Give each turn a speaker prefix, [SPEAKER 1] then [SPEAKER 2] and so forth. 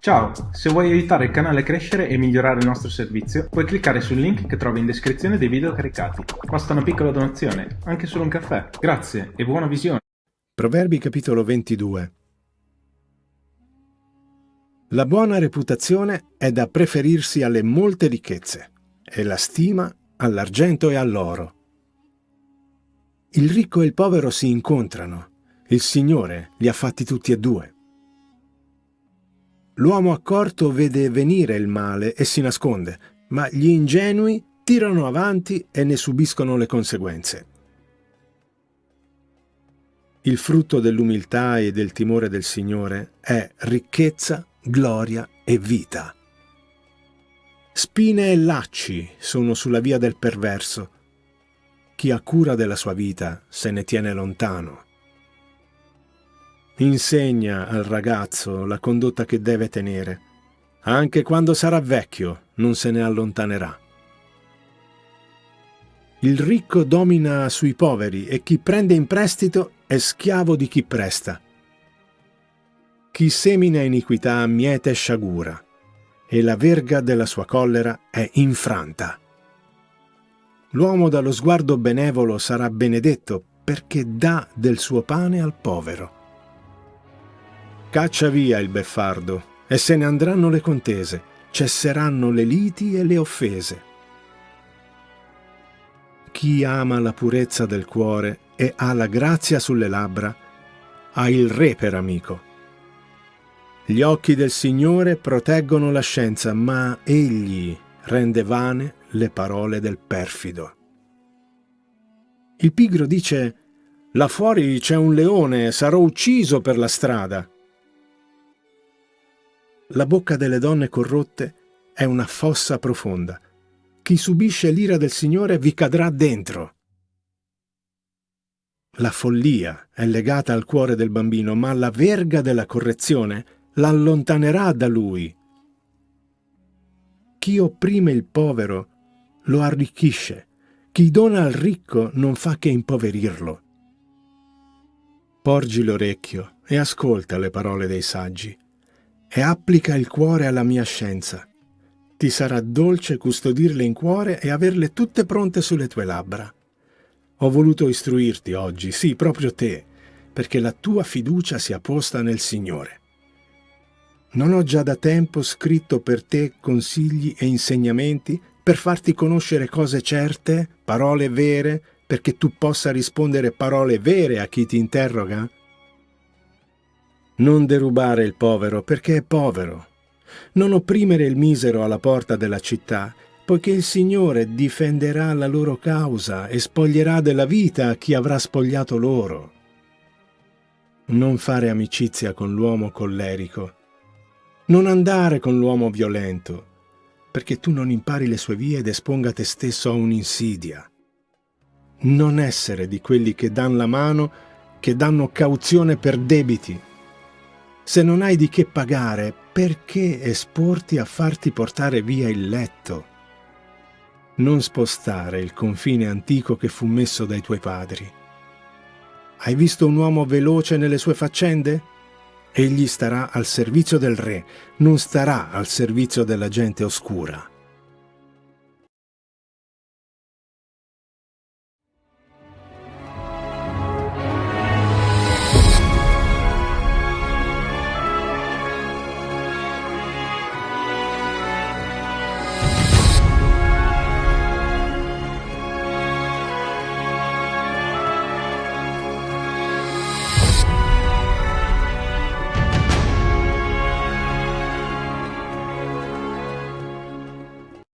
[SPEAKER 1] Ciao, se vuoi aiutare il canale a crescere e migliorare il nostro servizio, puoi cliccare sul link che trovi in descrizione dei video caricati. Basta una piccola donazione, anche solo un caffè. Grazie e buona visione.
[SPEAKER 2] Proverbi capitolo 22 La buona reputazione è da preferirsi alle molte ricchezze e la stima all'argento e all'oro. Il ricco e il povero si incontrano, il Signore li ha fatti tutti e due. L'uomo accorto vede venire il male e si nasconde, ma gli ingenui tirano avanti e ne subiscono le conseguenze. Il frutto dell'umiltà e del timore del Signore è ricchezza, gloria e vita. Spine e lacci sono sulla via del perverso. Chi ha cura della sua vita se ne tiene lontano. Insegna al ragazzo la condotta che deve tenere. Anche quando sarà vecchio non se ne allontanerà. Il ricco domina sui poveri e chi prende in prestito è schiavo di chi presta. Chi semina iniquità miete sciagura e la verga della sua collera è infranta. L'uomo dallo sguardo benevolo sarà benedetto perché dà del suo pane al povero. Caccia via il beffardo e se ne andranno le contese, cesseranno le liti e le offese. Chi ama la purezza del cuore e ha la grazia sulle labbra, ha il re per amico. Gli occhi del Signore proteggono la scienza, ma egli rende vane le parole del perfido. Il pigro dice, là fuori c'è un leone, sarò ucciso per la strada. La bocca delle donne corrotte è una fossa profonda. Chi subisce l'ira del Signore vi cadrà dentro. La follia è legata al cuore del bambino, ma la verga della correzione l'allontanerà da lui. Chi opprime il povero lo arricchisce, chi dona al ricco non fa che impoverirlo. Porgi l'orecchio e ascolta le parole dei saggi e applica il cuore alla mia scienza. Ti sarà dolce custodirle in cuore e averle tutte pronte sulle tue labbra. Ho voluto istruirti oggi, sì, proprio te, perché la tua fiducia sia posta nel Signore. Non ho già da tempo scritto per te consigli e insegnamenti per farti conoscere cose certe, parole vere, perché tu possa rispondere parole vere a chi ti interroga? Non derubare il povero perché è povero. Non opprimere il misero alla porta della città, poiché il Signore difenderà la loro causa e spoglierà della vita chi avrà spogliato loro. Non fare amicizia con l'uomo collerico. Non andare con l'uomo violento, perché tu non impari le sue vie ed esponga te stesso a un'insidia. Non essere di quelli che danno la mano, che danno cauzione per debiti, se non hai di che pagare, perché esporti a farti portare via il letto? Non spostare il confine antico che fu messo dai tuoi padri. Hai visto un uomo veloce nelle sue faccende? Egli starà al servizio del re, non starà al servizio della gente oscura.